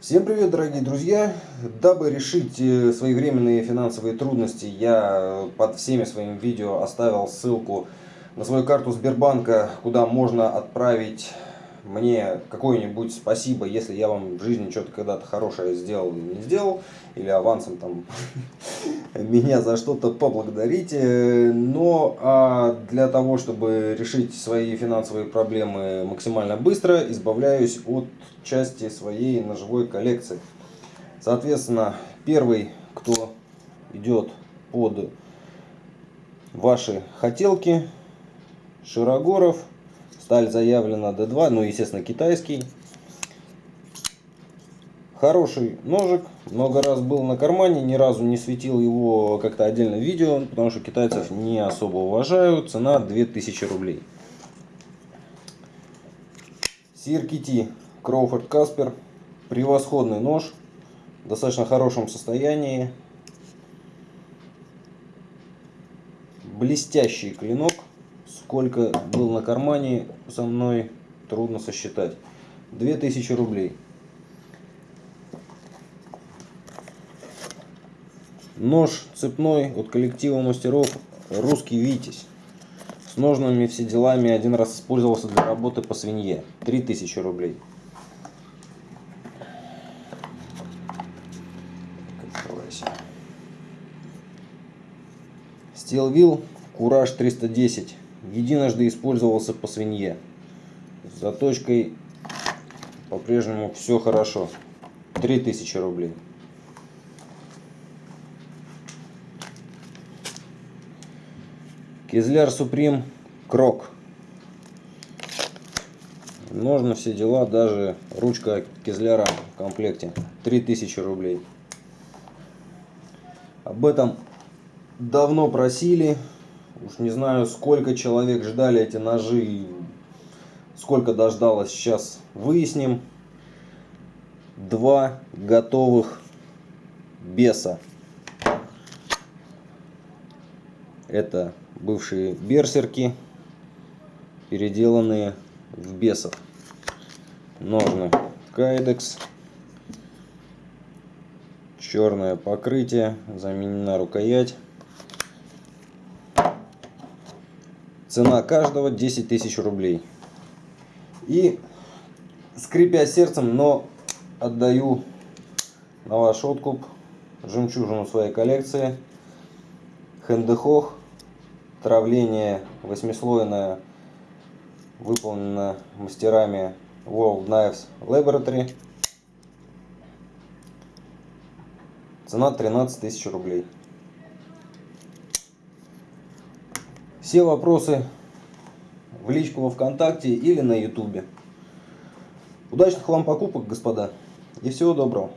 Всем привет, дорогие друзья! Дабы решить э, свои временные финансовые трудности, я под всеми своими видео оставил ссылку на свою карту Сбербанка, куда можно отправить мне какое-нибудь спасибо, если я вам в жизни что-то когда-то хорошее сделал или не сделал, или авансом там меня за что-то поблагодарите. Но а для того, чтобы решить свои финансовые проблемы максимально быстро, избавляюсь от части своей ножевой коллекции. Соответственно, первый, кто идет под ваши хотелки, Широгоров, сталь заявлена D2, ну естественно китайский. Хороший ножик, много раз был на кармане, ни разу не светил его как-то отдельно в видео, потому что китайцев не особо уважаю. Цена 2000 рублей. CRKT Кроуфорд Каспер. Превосходный нож, в достаточно хорошем состоянии. Блестящий клинок. Сколько был на кармане со мной, трудно сосчитать. 2000 рублей. Нож цепной от коллектива мастеров «Русский Витязь». С ножными все делами один раз использовался для работы по свинье. 3000 рублей. Стилвилл Кураж 310. Единожды использовался по свинье. С заточкой по-прежнему все хорошо. 3000 рублей. Кизляр Суприм Крок. Ножны, все дела, даже ручка Кизляра в комплекте. 3000 рублей. Об этом давно просили. Уж не знаю, сколько человек ждали эти ножи. Сколько дождалось, сейчас выясним. Два готовых беса. Это бывшие берсерки, переделанные в бесов. Ножны Кайдекс. Черное покрытие, заменена рукоять. Цена каждого 10 тысяч рублей. И, скрипя сердцем, но отдаю на ваш откуп жемчужину своей коллекции. Хендехох Травление восьмислойное выполнено мастерами World Knives Laboratory. Цена 13 тысяч рублей. Все вопросы в личку во Вконтакте или на Ютубе. Удачных вам покупок, господа, и всего доброго.